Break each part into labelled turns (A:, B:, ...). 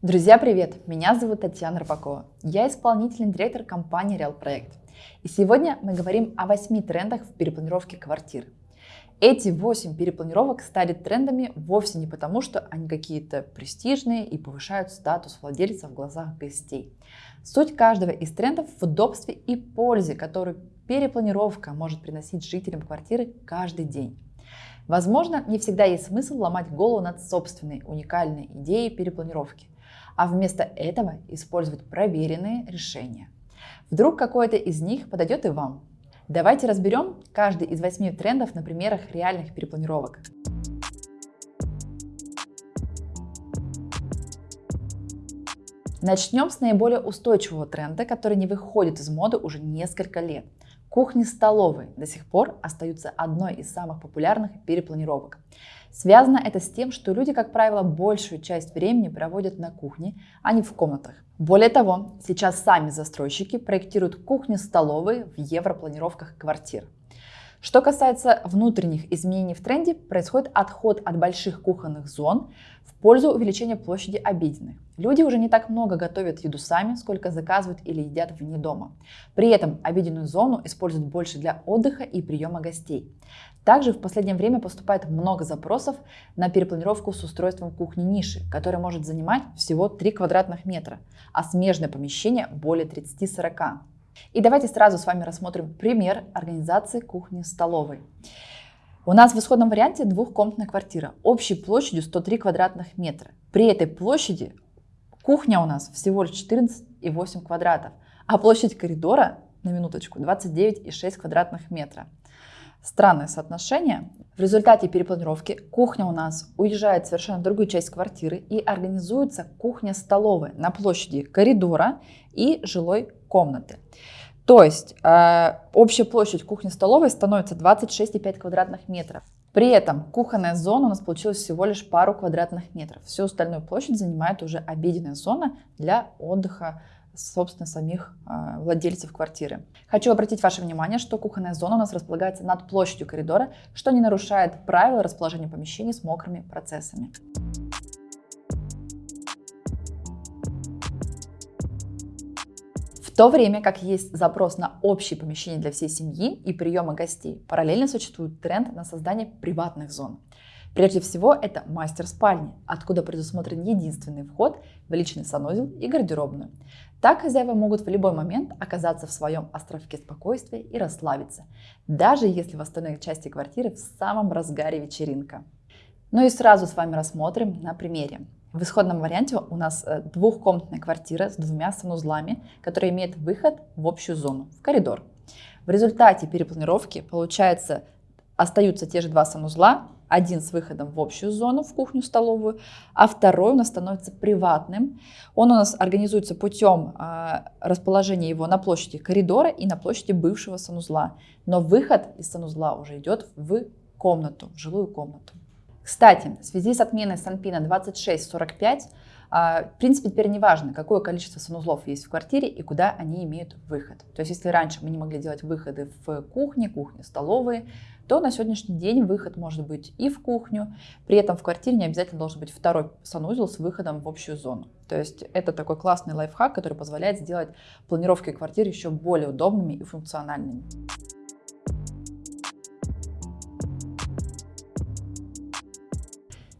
A: Друзья, привет! Меня зовут Татьяна Рыбакова. Я исполнительный директор компании Real Проект. И сегодня мы говорим о 8 трендах в перепланировке квартир. Эти 8 перепланировок стали трендами вовсе не потому, что они какие-то престижные и повышают статус владельца в глазах гостей. Суть каждого из трендов в удобстве и пользе, которую перепланировка может приносить жителям квартиры каждый день. Возможно, не всегда есть смысл ломать голову над собственной уникальной идеей перепланировки – а вместо этого использовать проверенные решения. Вдруг какое-то из них подойдет и вам. Давайте разберем каждый из восьми трендов на примерах реальных перепланировок. Начнем с наиболее устойчивого тренда, который не выходит из моды уже несколько лет. Кухни-столовые до сих пор остаются одной из самых популярных перепланировок. Связано это с тем, что люди, как правило, большую часть времени проводят на кухне, а не в комнатах. Более того, сейчас сами застройщики проектируют кухни-столовые в европланировках квартир. Что касается внутренних изменений в тренде, происходит отход от больших кухонных зон в пользу увеличения площади обеденных. Люди уже не так много готовят еду сами, сколько заказывают или едят вне дома. При этом обеденную зону используют больше для отдыха и приема гостей. Также в последнее время поступает много запросов на перепланировку с устройством кухни-ниши, которая может занимать всего 3 квадратных метра, а смежное помещение более 30-40. И давайте сразу с вами рассмотрим пример организации кухни-столовой. У нас в исходном варианте двухкомнатная квартира общей площадью 103 квадратных метра. При этой площади Кухня у нас всего лишь 14,8 квадратов, а площадь коридора, на минуточку, 29,6 квадратных метра. Странное соотношение. В результате перепланировки кухня у нас уезжает в совершенно другую часть квартиры и организуется кухня-столовая на площади коридора и жилой комнаты. То есть э, общая площадь кухни-столовой становится 26,5 квадратных метров. При этом кухонная зона у нас получилась всего лишь пару квадратных метров. Всю остальную площадь занимает уже обеденная зона для отдыха собственно, самих э, владельцев квартиры. Хочу обратить ваше внимание, что кухонная зона у нас располагается над площадью коридора, что не нарушает правила расположения помещений с мокрыми процессами. то время как есть запрос на общее помещение для всей семьи и приема гостей, параллельно существует тренд на создание приватных зон. Прежде всего, это мастер-спальни, откуда предусмотрен единственный вход в личный санузел и гардеробную. Так хозяева могут в любой момент оказаться в своем островке спокойствия и расслабиться, даже если в остальной части квартиры в самом разгаре вечеринка. Ну и сразу с вами рассмотрим на примере. В исходном варианте у нас э, двухкомнатная квартира с двумя санузлами, которая имеет выход в общую зону, в коридор. В результате перепланировки, получается, остаются те же два санузла, один с выходом в общую зону, в кухню-столовую, а второй у нас становится приватным. Он у нас организуется путем а, расположения его на площади коридора и на площади бывшего санузла. Но выход из санузла уже идет в комнату, в жилую комнату. Кстати, в связи с отменой Санпина 2645, а, в принципе, теперь не важно, какое количество санузлов есть в квартире и куда они имеют выход. То есть, если раньше мы не могли делать выходы в кухне, кухне, столовые, то на сегодняшний день выход может быть и в кухню. При этом в квартире не обязательно должен быть второй санузел с выходом в общую зону. То есть это такой классный лайфхак, который позволяет сделать планировки квартиры еще более удобными и функциональными.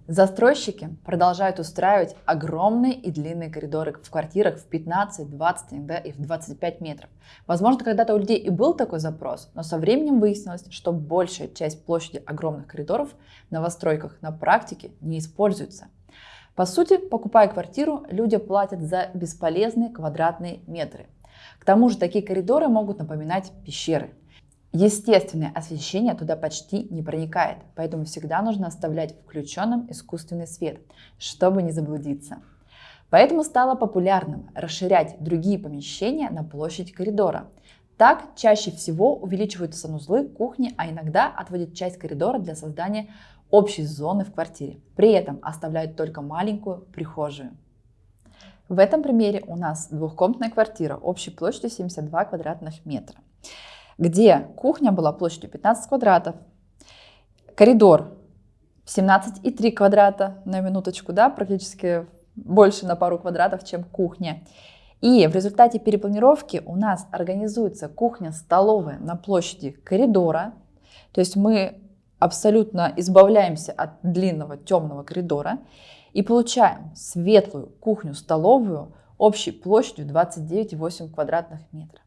A: Застройщики продолжают устраивать огромные и длинные коридоры в квартирах в 15, 20, иногда и в 25 метров. Возможно, когда-то у людей и был такой запрос, но со временем выяснилось, что большая часть площади огромных коридоров в новостройках на практике не используется. По сути, покупая квартиру, люди платят за бесполезные квадратные метры. К тому же такие коридоры могут напоминать пещеры – Естественное освещение туда почти не проникает, поэтому всегда нужно оставлять включенным искусственный свет, чтобы не заблудиться. Поэтому стало популярным расширять другие помещения на площадь коридора. Так чаще всего увеличивают санузлы, кухни, а иногда отводят часть коридора для создания общей зоны в квартире. При этом оставляют только маленькую прихожую. В этом примере у нас двухкомнатная квартира общей площадью 72 квадратных метра где кухня была площадью 15 квадратов, коридор 17,3 квадрата, на минуточку, да, практически больше на пару квадратов, чем кухня. И в результате перепланировки у нас организуется кухня-столовая на площади коридора. То есть мы абсолютно избавляемся от длинного темного коридора и получаем светлую кухню-столовую общей площадью 29,8 квадратных метров.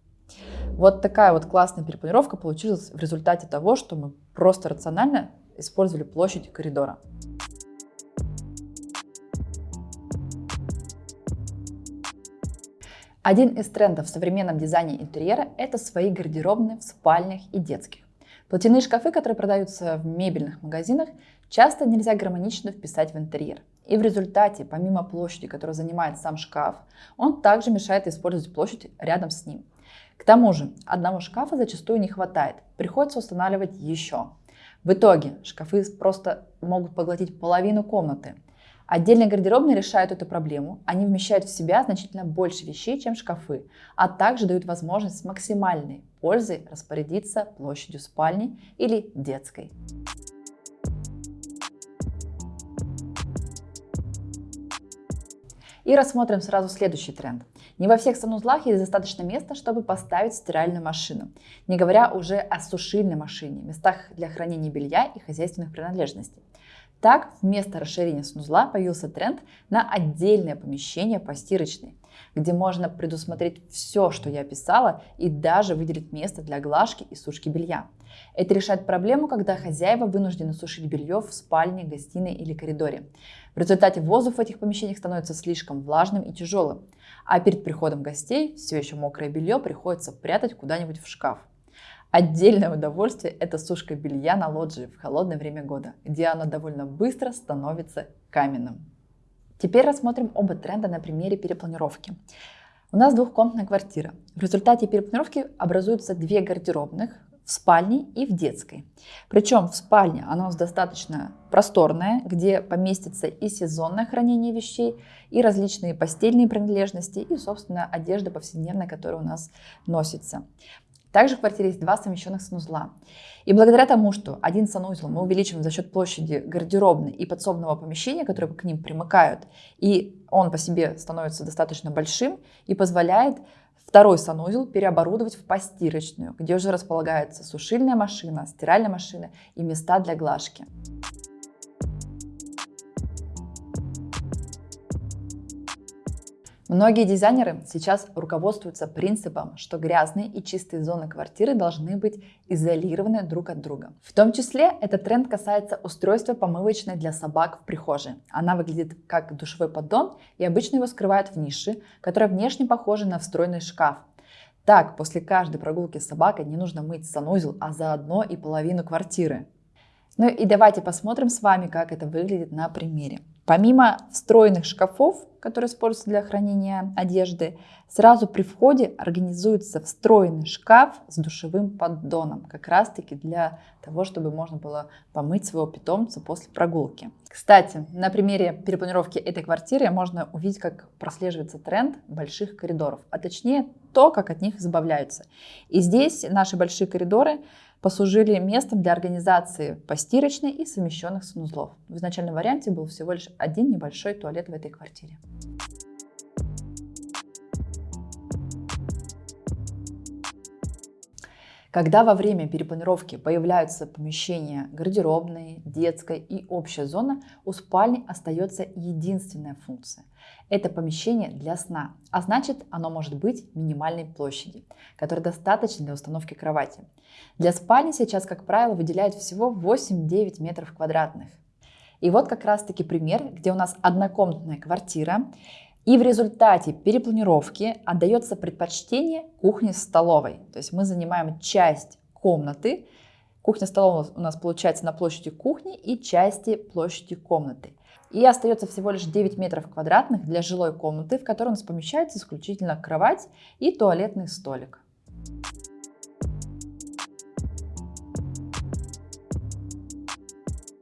A: Вот такая вот классная перепланировка получилась в результате того, что мы просто рационально использовали площадь коридора. Один из трендов в современном дизайне интерьера – это свои гардеробные в спальнях и детских. Платяные шкафы, которые продаются в мебельных магазинах, часто нельзя гармонично вписать в интерьер. И в результате, помимо площади, которую занимает сам шкаф, он также мешает использовать площадь рядом с ним. К тому же, одного шкафа зачастую не хватает, приходится устанавливать еще. В итоге шкафы просто могут поглотить половину комнаты. Отдельные гардеробные решают эту проблему. Они вмещают в себя значительно больше вещей, чем шкафы, а также дают возможность с максимальной пользой распорядиться площадью спальни или детской. И рассмотрим сразу следующий тренд. Не во всех санузлах есть достаточно места, чтобы поставить стиральную машину, не говоря уже о сушильной машине, местах для хранения белья и хозяйственных принадлежностей. Так, вместо расширения санузла появился тренд на отдельное помещение по стирочной, где можно предусмотреть все, что я описала, и даже выделить место для глажки и сушки белья. Это решает проблему, когда хозяева вынуждены сушить белье в спальне, гостиной или коридоре. В результате воздух в этих помещениях становится слишком влажным и тяжелым, а перед приходом гостей все еще мокрое белье приходится прятать куда-нибудь в шкаф. Отдельное удовольствие – это сушка белья на лоджии в холодное время года, где оно довольно быстро становится каменным. Теперь рассмотрим оба тренда на примере перепланировки. У нас двухкомнатная квартира. В результате перепланировки образуются две гардеробных в спальне и в детской. Причем в спальне она у нас достаточно просторная, где поместится и сезонное хранение вещей, и различные постельные принадлежности, и, собственно, одежда повседневная, которая у нас носится. Также в квартире есть два совмещенных санузла. И благодаря тому, что один санузел мы увеличиваем за счет площади гардеробной и подсобного помещения, которые к ним примыкают, и он по себе становится достаточно большим и позволяет второй санузел переоборудовать в постирочную, где уже располагается сушильная машина, стиральная машина и места для глажки. Многие дизайнеры сейчас руководствуются принципом, что грязные и чистые зоны квартиры должны быть изолированы друг от друга. В том числе этот тренд касается устройства помывочной для собак в прихожей. Она выглядит как душевой поддон и обычно его скрывают в нише, которая внешне похожа на встроенный шкаф. Так, после каждой прогулки с собакой не нужно мыть санузел, а заодно и половину квартиры. Ну и давайте посмотрим с вами, как это выглядит на примере. Помимо встроенных шкафов, которые используются для хранения одежды, сразу при входе организуется встроенный шкаф с душевым поддоном, как раз таки для того, чтобы можно было помыть своего питомца после прогулки. Кстати, на примере перепланировки этой квартиры можно увидеть, как прослеживается тренд больших коридоров, а точнее то, как от них избавляются. И здесь наши большие коридоры послужили местом для организации постирочной и совмещенных санузлов. В изначальном варианте был всего лишь один небольшой туалет в этой квартире. Когда во время перепланировки появляются помещения гардеробной, детской и общая зона, у спальни остается единственная функция. Это помещение для сна, а значит оно может быть минимальной площади, которая достаточно для установки кровати. Для спальни сейчас, как правило, выделяют всего 8-9 метров квадратных. И вот как раз таки пример, где у нас однокомнатная квартира, и в результате перепланировки отдается предпочтение кухне-столовой. То есть мы занимаем часть комнаты. Кухня-столовая у нас получается на площади кухни и части площади комнаты. И остается всего лишь 9 метров квадратных для жилой комнаты, в которой у нас помещается исключительно кровать и туалетный столик.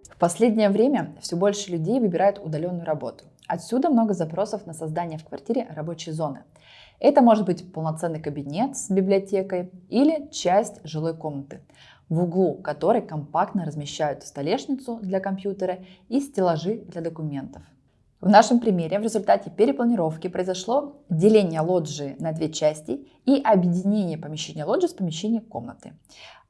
A: В последнее время все больше людей выбирают удаленную работу. Отсюда много запросов на создание в квартире рабочей зоны. Это может быть полноценный кабинет с библиотекой или часть жилой комнаты, в углу которой компактно размещают столешницу для компьютера и стеллажи для документов. В нашем примере в результате перепланировки произошло деление лоджии на две части и объединение помещения лоджии с помещением комнаты.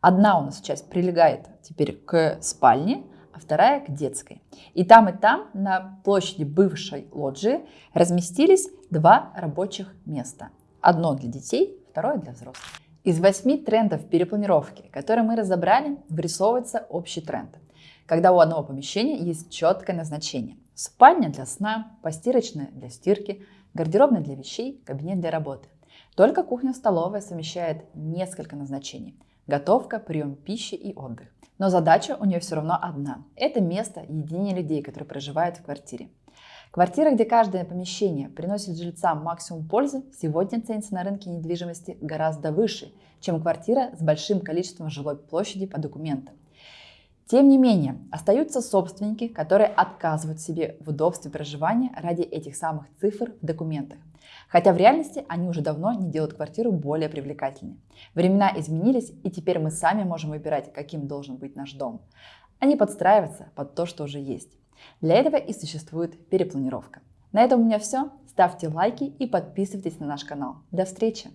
A: Одна у нас часть прилегает теперь к спальне, а вторая к детской. И там и там на площади бывшей лоджии разместились два рабочих места. Одно для детей, второе для взрослых. Из восьми трендов перепланировки, которые мы разобрали, вырисовывается общий тренд. Когда у одного помещения есть четкое назначение – Спальня для сна, постирочная для стирки, гардеробная для вещей, кабинет для работы. Только кухня-столовая совмещает несколько назначений. Готовка, прием пищи и отдых. Но задача у нее все равно одна. Это место единения людей, которые проживают в квартире. Квартира, где каждое помещение приносит жильцам максимум пользы, сегодня ценится на рынке недвижимости гораздо выше, чем квартира с большим количеством жилой площади по документам. Тем не менее, остаются собственники, которые отказывают себе в удобстве проживания ради этих самых цифр в документах. Хотя в реальности они уже давно не делают квартиру более привлекательной. Времена изменились, и теперь мы сами можем выбирать, каким должен быть наш дом, не подстраиваться под то, что уже есть. Для этого и существует перепланировка. На этом у меня все. Ставьте лайки и подписывайтесь на наш канал. До встречи!